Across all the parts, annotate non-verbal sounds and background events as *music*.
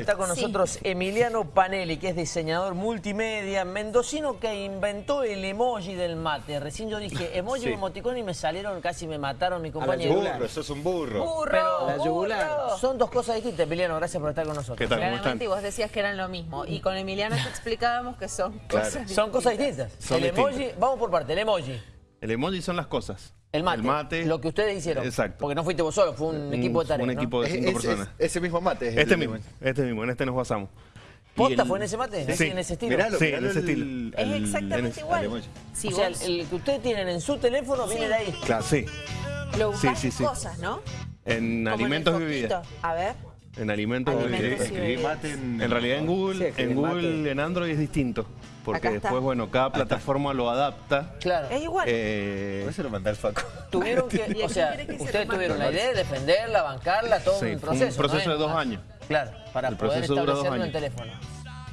Está con nosotros Emiliano Panelli, que es diseñador multimedia, mendocino que inventó el emoji del mate. Recién yo dije emoji Sí. o emoticón y me salieron, casi me mataron mi compañero. yugular. sos un burro. ¡Burro! Pero La yugular. son dos cosas distintas, Emiliano, gracias por estar con nosotros. ¿Qué tal? ¿Cómo y están? vos decías que eran lo mismo. Y con Emiliano te explicábamos que son Claro. cosas Son cosas distintas. Son el distintas. emoji, vamos por parte, el emoji. El emoji son las cosas. El mate, El mate. Lo que ustedes hicieron. Exacto. Porque no fuiste vos solo, fue un, equipo de tareas. Un ¿no? equipo de cinco es- personas. es- ese mismo mate. es este el- mismo, este mismo, en este nos basamos. ¿Posta el- fue en ese mate? Sí. ¿En ese estilo? Miralo, Sí, miralo en ese el- estilo. el- Es exactamente el- igual. Si o sea, el, el que ustedes tienen en su teléfono viene de ahí. Claro, sí. lo buscás sí, en sí. cosas, ¿no? En Como alimentos y bebidas. A ver. En alimentos Alimentos mate en... En realidad en Google, Sí, en Google, mate. en Android es distinto. Porque después, bueno, cada plataforma lo adapta. Claro. Es igual. Eh, Por eso lo mandé al Faco. Tuvieron *laughs* ¿Y que, o sea, que ustedes tuvieron la idea de defenderla, bancarla, todo Sí, un fue un proceso. proceso ¿no? de dos años. Claro, para El poder proceso establecerlo en teléfono.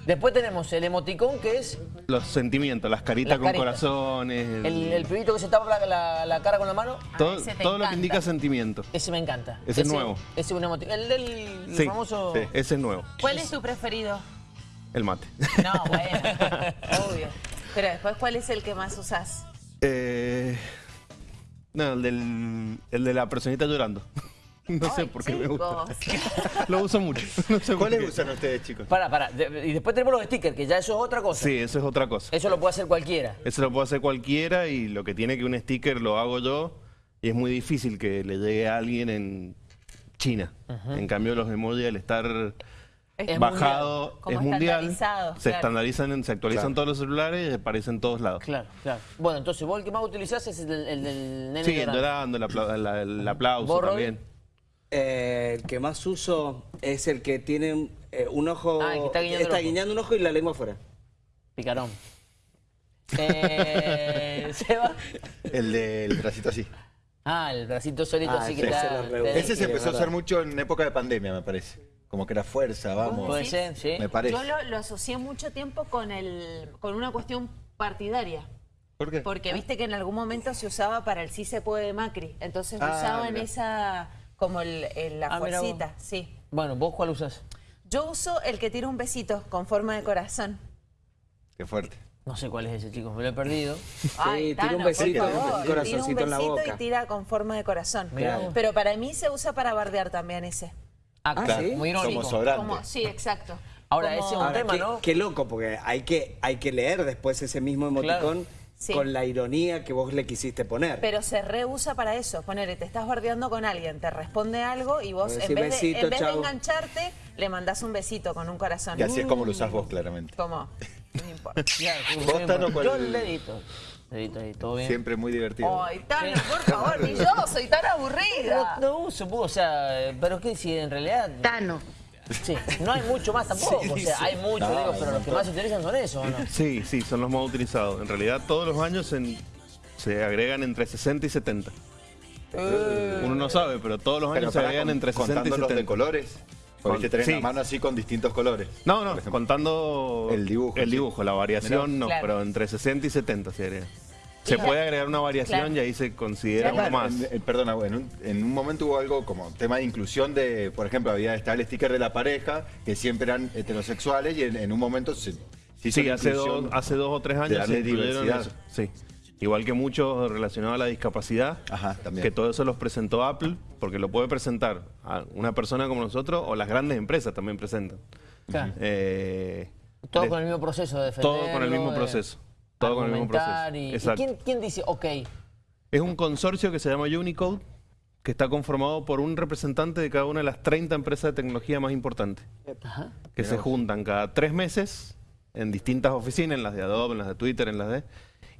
Después tenemos el emoticón que es los sentimientos, las caritas Las con caritas. corazones. el- el, el pibito que se tapa la, la- la cara con la mano. todo lo que indica sentimiento. Ese me encanta. Ese es nuevo. Ese es un emoticón. El del Sí, famoso... sí, ese es nuevo. ¿Cuál es tu preferido? El mate. No, *laughs* bueno, obvio. Pero después, ¿cuál es el que más usás? Eh, no, el, del, el de la personita llorando. *laughs* No sé por qué me gusta. *laughs* Lo uso mucho. *laughs* No sé ¿Cuáles usan ustedes, chicos? Para, para. De- y después tenemos los stickers, que ya eso es otra cosa. Sí, eso es otra cosa. Eso lo puede hacer cualquiera. Eso lo puede hacer cualquiera y lo que tiene que un sticker lo hago yo y es muy difícil que le llegue a alguien en China. En cambio los emojis al estar Es bajado Como es mundial, estandarizado, se claro. estandarizan, en- se actualizan Claro. todos los celulares y aparecen en todos lados. Claro, claro. Bueno, entonces vos el que más utilizás es el, del- el del nene Sí, llorando. llorando, el, apla- la- el aplauso también. Eh, el que más uso es el que tiene un, eh, un ojo. Ah, el que está guiñando ojo. guiñando un ojo y la lengua afuera. Picarón. *laughs* Eh, *laughs* Seba. El del bracito así. Ah, el bracito solito Ah, así que ese está... Ese se empezó a usar mucho en época de pandemia, me parece. Como que era fuerza, vamos. Puede ser, sí. Me parece. Yo lo, lo asocié mucho tiempo con, el, con una cuestión partidaria. ¿Por qué? Porque viste que en algún momento se usaba para el sí se puede de Macri. Entonces Ah, usaban mira. esa, como el, el- la Ah, fuercita, sí. Bueno, ¿vos cuál usás? Yo uso el que tira un besito con forma de corazón. Qué fuerte. No sé cuál es ese, chicos, me lo he perdido. *laughs* Ay, tira un besito, un corazoncito tira un en la besito boca. y tira con forma de corazón. Pero para mí se usa para bardear también ese. Ah, Ah, claro, ¿sí? muy irónico. Como sobrante. Como, sí, exacto. Ahora, Como- ese es un Ahora, tema, qué, ¿no? qué loco, porque hay que, hay que leer después ese mismo emoticón Claro. Sí. con la ironía que vos le quisiste poner. Pero se reusa para eso. Ponele, te estás bardeando con alguien, te responde algo y vos, en vez, de, besito, en vez de chau. engancharte, le mandás un besito con un corazón. Y así es como lo usás vos, claramente. Como, *laughs* no importa. *laughs* ¿Vos, Tano, cuál- Yo el dedito. Dedito ahí, todo bien. Siempre muy divertido. Ay, Tano, por favor, ni *laughs* yo soy tan aburrida. No, no uso, pues, o sea, pero es que si en realidad... Tano. Sí, no hay mucho más tampoco, o sea, hay mucho, No, digo, hay pero los que más se utilizan son esos, ¿o no? Sí, sí, son los más utilizados. En realidad todos los años en- se agregan entre 60 y 70. Uno no sabe, pero todos los Pero años se agregan con- entre 60 y contando los de 70. colores. Porque tenés sí. la mano así con distintos colores. No, no, contando El dibujo, el sí. dibujo, la variación Mirá. no, Claro. pero entre 60 y 70 se agrega. Se puede agregar una variación Claro. y ahí se considera Claro. uno más. En- en- perdona, en un, en un momento hubo algo como tema de inclusión de, por ejemplo, había estaba el sticker de la pareja, que siempre eran heterosexuales, y en, en un momento se, se hizo Sí, hace dos, hace dos o tres años se incluyeron diversidad. eso. Sí. Igual que muchos relacionados a la discapacidad, Ajá, también. que todo eso los presentó Apple, porque lo puede presentar a una persona como nosotros o las grandes empresas también presentan. Claro. Eh, Todo de- con el mismo proceso de defender. todo con el mismo proceso. Todo con el mismo proceso. Y, ¿y Exacto. quién, quién dice, ok, Es un consorcio que se llama Unicode, que está conformado por un representante de cada una de las 30 empresas de tecnología más importantes, ajá, que se juntan cada tres meses en distintas oficinas, en las de Adobe, en las de Twitter, en las de...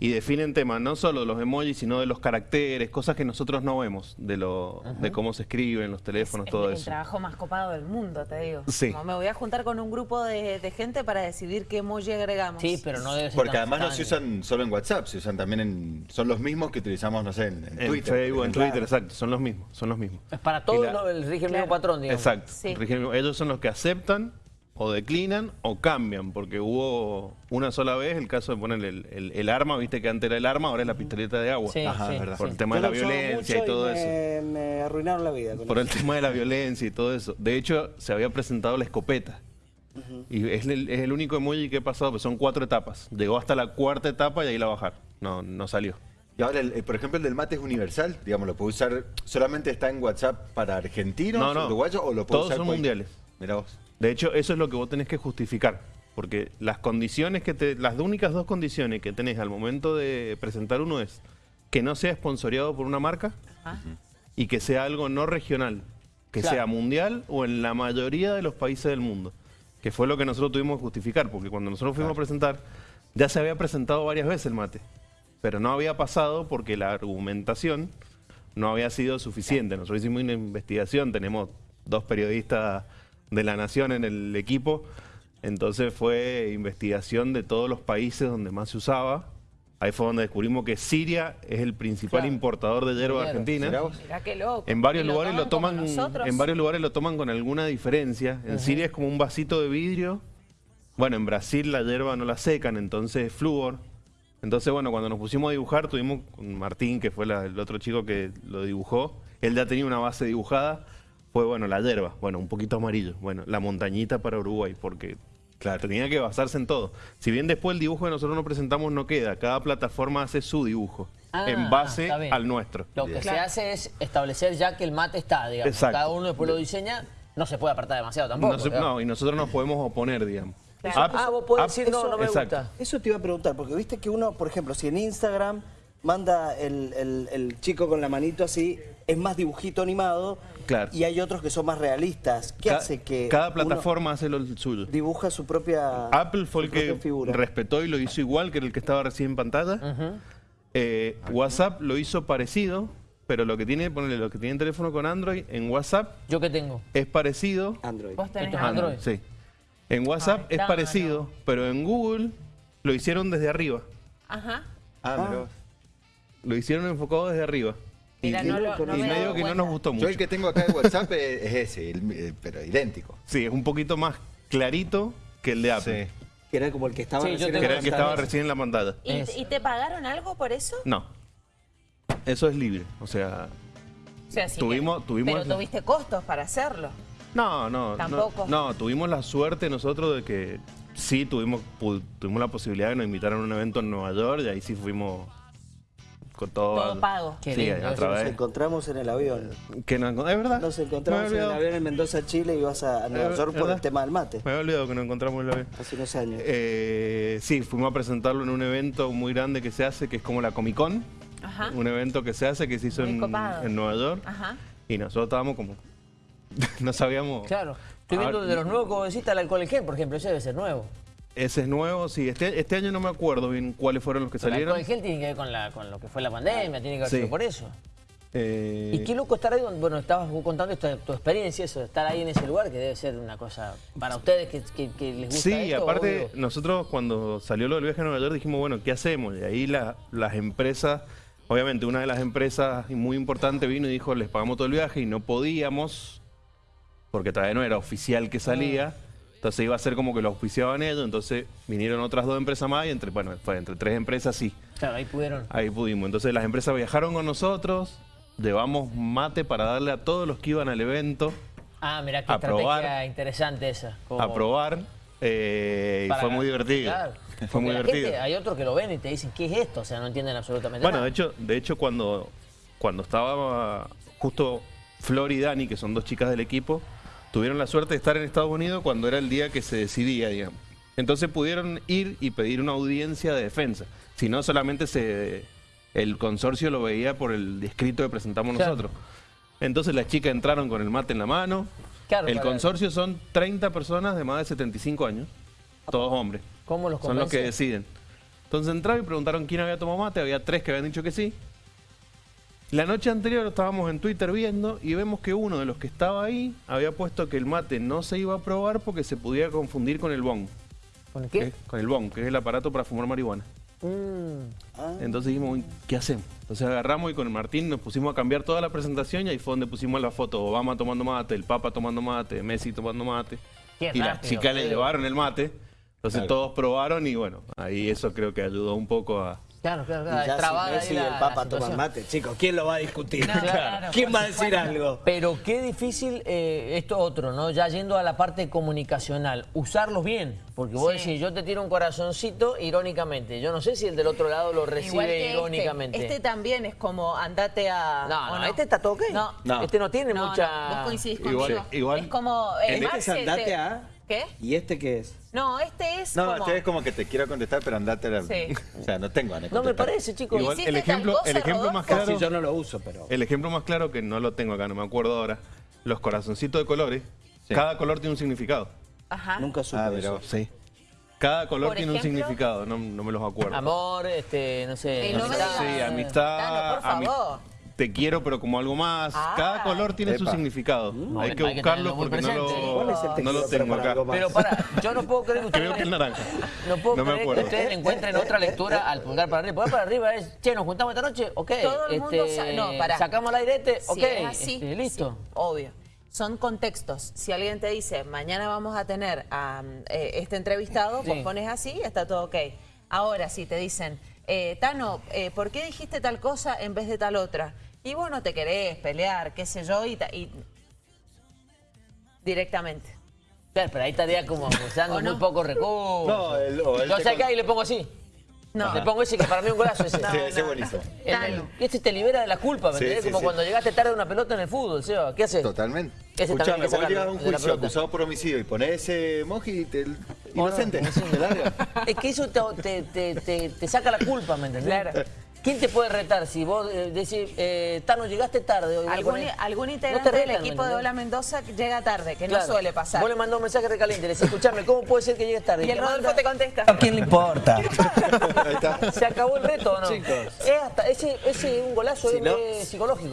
y definen temas no solo de los emojis, sino de los caracteres, cosas que nosotros no vemos, de, lo, de cómo se escriben los teléfonos, Es todo el eso. trabajo más copado del mundo, te digo. Sí. Como me voy a juntar con un grupo de, de gente para decidir qué emoji agregamos. sí, pero no debe ser Porque además no se usan solo en WhatsApp, se usan también en... Son los mismos que utilizamos, no sé, en, en En Twitter. Facebook, en. Twitter, exacto, son los mismos, son los mismos. Es para todos el rige el Claro. mismo patrón, digamos. Exacto. Sí. Rigen- Ellos son los que aceptan o declinan o cambian, porque hubo una sola vez el caso de poner el, el- el arma, viste que antes era el arma, ahora es la pistoleta de agua. Sí, Ajá, sí, es verdad. Por sí. el tema de la violencia y todo me, eso. Me arruinaron la vida. con Por eso. el tema de la violencia y todo eso. De hecho, se había presentado la escopeta. Y es el, es el único emoji que he pasado, pues son cuatro etapas. Llegó hasta la cuarta etapa y ahí la bajar. No, no salió. Y ahora, el- el- por ejemplo, el del mate es universal, digamos, lo puede usar, solamente está en WhatsApp para argentinos, No, no. uruguayos, o lo puede Todos usar son mundiales. Mirá vos. De hecho, eso es lo que vos tenés que justificar. Porque las condiciones que te. Las únicas dos condiciones que tenés al momento de presentar uno es que no sea esponsoreado por una marca y que sea algo no regional. Que Claro. sea mundial o en la mayoría de los países del mundo. Que fue lo que nosotros tuvimos que justificar. Porque cuando nosotros fuimos a presentar, ya se había presentado varias veces el mate. Pero no había pasado porque la argumentación no había sido suficiente. Nosotros hicimos una investigación, tenemos dos periodistas de la Nación en el equipo, entonces fue investigación de todos los países donde más se usaba. Ahí fue donde descubrimos que Siria es el principal Claro. importador de hierba argentina. Mirá qué loco. En varios lugares lo toman, en varios lugares lo toman con alguna diferencia. En Siria es como un vasito de vidrio. Bueno, en Brasil la hierba no la secan, entonces es flúor. Entonces, bueno, cuando nos pusimos a dibujar, tuvimos con Martín, que fue la- el otro chico que lo dibujó. Él ya tenía una base dibujada. Fue, bueno, la hierba, bueno, un poquito amarillo. Bueno, la montañita para Uruguay, porque Claro. tenía que basarse en todo. Si bien después el dibujo que nosotros nos presentamos no queda, cada plataforma hace su dibujo, Ah, en base al nuestro. Lo que se hace es establecer ya que el mate está, digamos. Exacto. Cada uno después lo diseña, no se puede apartar demasiado tampoco. No se- digamos. no, y nosotros nos podemos oponer, digamos. Claro. Ah, vos podés decir, no, no me Exacto. gusta. Eso te iba a preguntar, porque viste que uno, por ejemplo, si en Instagram manda el, el- el chico con la manito así, es más dibujito animado. Claro. Y hay otros que son más realistas. ¿Qué Ca- hace que Cada uno plataforma hace lo suyo. dibuja su propia Apple fue el que figura? respetó y lo hizo igual que el que estaba recién en pantalla. Eh, WhatsApp lo hizo parecido, pero lo que tiene, ponele, lo que tiene teléfono con Android, en WhatsApp ¿Yo qué tengo? es parecido. Android. Vos tenés Android. Android. Sí. En WhatsApp Ay, es parecido, pero en Google lo hicieron desde arriba. Ajá. Ah, vos. Lo hicieron enfocado desde arriba. Mira, y no lo, loco, no y me medio que no nos gustó Yo mucho. el que tengo acá de WhatsApp es, es ese, el- eh, pero idéntico. Sí, es un poquito más clarito que el de Apple. Sí. Que era como el que estaba Sí, yo recién tengo Que era en el que pantalla. estaba recién en la pantalla. ¿Y, te pagaron algo por eso? No. Eso es libre. O sea, O sea, sí Tuvimos- que- tuvimos- Pero tuviste costos para hacerlo. no, no. Tampoco. No, tuvimos la suerte nosotros de que sí tuvimos, tuvimos la posibilidad de nos invitaron a un evento en Nueva York y ahí sí fuimos con todo. Todo pago. Sí, lindo, a eso Nos encontramos en el avión. Que nos, encont- es verdad. Nos encontramos en el avión en Mendoza, Chile, y ibas a, Nueva Eh, York por el tema del mate. Me había olvidado que nos encontramos en el avión. Hace unos años. Eh, sí, fuimos a presentarlo en un evento muy grande que se hace, que es como la Comic Con. Ajá. Un evento que se hace, que se hizo en, copado. en Nueva York. Ajá. Y nosotros estábamos como... *laughs* no sabíamos... Claro. Estoy viendo Ahora- de los nuevos, como decís, el alcohol en gel, por ejemplo. Ese debe ser nuevo. Ese es nuevo, sí. Este, este año no me acuerdo bien cuáles fueron los que Pero el salieron. gel tiene que ver con, la, con lo que fue la pandemia, tiene que ver Sí. por eso. Eh, Y qué loco estar ahí, bueno, estabas contando tu experiencia, eso, estar ahí en ese lugar, que debe ser una cosa para ustedes que, que- que les gusta Sí, esto, aparte, obvio. nosotros cuando salió lo del viaje a Nueva York dijimos, bueno, ¿qué hacemos? Y ahí la- las empresas, obviamente una de las empresas muy importantes vino y dijo, les pagamos todo el viaje y no podíamos, porque todavía no era oficial que salía. Entonces iba a ser como que lo auspiciaban ellos, entonces vinieron otras dos empresas más y entre, bueno, fue entre tres empresas sí, Claro, ahí pudieron. ahí pudimos. Entonces las empresas viajaron con nosotros, llevamos mate para darle a todos los que iban al evento Ah, mirá qué A estrategia probar. interesante esa. como a probar eh, y fue muy divertido. Claro. *laughs* Fue Porque muy divertido. gente- hay otros que lo ven y te dicen, ¿qué es esto? O sea, no entienden absolutamente Bueno, nada. de hecho, de hecho cuando, cuando estaba justo Flor y Dani, que son dos chicas del equipo, tuvieron la suerte de estar en Estados Unidos cuando era el día que se decidía, digamos. Entonces pudieron ir y pedir una audiencia de defensa. Si no, solamente se, el consorcio lo veía por el escrito que presentamos Claro. nosotros. Entonces las chicas entraron con el mate en la mano. Claro, el consorcio son 30 personas de más de 75 años, todos hombres. ¿Cómo los Son los que convencen? deciden. Entonces entraron y preguntaron quién había tomado mate. Había tres que habían dicho que sí. La noche anterior estábamos en Twitter viendo y vemos que uno de los que estaba ahí había puesto que el mate no se iba a probar porque se podía confundir con el bong. ¿Con que qué? es- Con el bong, que es el aparato para fumar marihuana. Mm, Entonces dijimos, "Uy, ¿qué hacemos? Entonces agarramos y con el Martín nos pusimos a cambiar toda la presentación y ahí fue donde pusimos la foto. Obama tomando mate, el Papa tomando mate, Messi tomando mate. Qué y las chicas le llevaron el mate. Entonces Claro. todos probaron y bueno, ahí eso creo que ayudó un poco a, Claro, claro, Y claro. ya trabada si Messi y el Papa toman mate, chicos, ¿quién lo va a discutir? No, claro, ¿Quién va a decir algo? Pero qué difícil eh, esto otro, ¿no? Ya yendo a la parte comunicacional, usarlos bien. Porque vos Sí. decís, yo te tiro un corazoncito irónicamente. Yo no sé si el del otro lado lo recibe que irónicamente. Este. Este también es como andate a. No, ¿o no, este está todo ok. No. No. Este no tiene No, mucha... no, vos coincidís Igual- conmigo. igual- es como. eh, En Este es andate este- a... ¿Qué? ¿Y este qué es? No, este es No, como. este es como que te quiero contestar, pero andate la... Sí. *laughs* O sea, no tengo ganas No me parece, chicos. Igual ¿Hiciste el ejemplo, cosa, el ejemplo más claro, Sí, yo no lo uso, pero... el ejemplo más claro que no lo tengo acá, no me acuerdo ahora. Los corazoncitos de colores, Sí. cada color tiene un significado. Ajá. Nunca supe Ah, eso. pero... Sí. Cada color Por tiene un significado, no, no me los acuerdo. Amor, este, no sé... No amistad. Sí, amistad. Tano, por ami- favor. Te quiero, pero como algo más. Ah. Cada color tiene su significado. hay Bueno, que hay que buscarlo porque no lo, ¿Cuál es el te no lo tengo para acá. Pero para, yo no puedo creer que ustedes... Creo que el naranja. No puedo No me creer que ustedes encuentren otra lectura al pulgar para arriba. Pulgar para arriba es, che, nos juntamos esta noche, ok. Todo el mundo este, sa- no, pará. Sacamos al aire este, Si ok. es así, este, listo. sí, obvio. Son contextos. Si alguien te dice, mañana vamos a tener a eh, este entrevistado, Sí. vos pones así y está todo ok. Ahora, si te dicen, eh, Tano, eh, ¿por qué dijiste tal cosa en vez de tal otra? Y vos no te querés pelear, qué sé yo, y, ta- y- directamente. Claro, pero ahí estaría como *laughs* usando ¿O no? muy pocos recursos. No, el- o Yo sé con- que ahí le pongo así. No. Le pongo ese que para mí es un golazo ese. *laughs* Sí, ese es buenísimo. El- este te libera de la culpa, ¿me Sí, entendés? sí, Como sí. cuando llegaste tarde a una pelota en el fútbol, Seba. ¿Qué haces? Totalmente. Ese también Escuchame, vos llegas a un juicio acusado por homicidio y ponés ese emoji y te... inocente. Larga. *laughs* Es que eso te, te- te- te- saca la culpa, ¿me entendés? ¿Quién te puede retar si vos eh, decís, eh, Tano, llegaste tarde hoy? Algún, algún integrante te del retan, ¿me equipo de? Hola Mendoza llega tarde, que Claro. no suele pasar. Vos le mandás un mensaje recaliente, le decís, escuchame, ¿cómo puede ser que llegues tarde? Y el Rodolfo manda- te contesta. ¿A quién le importa? *laughs* Ahí está. ¿Se acabó el reto o no? Chicos. Es hasta, ese, ese es un golazo Si no- psicológico.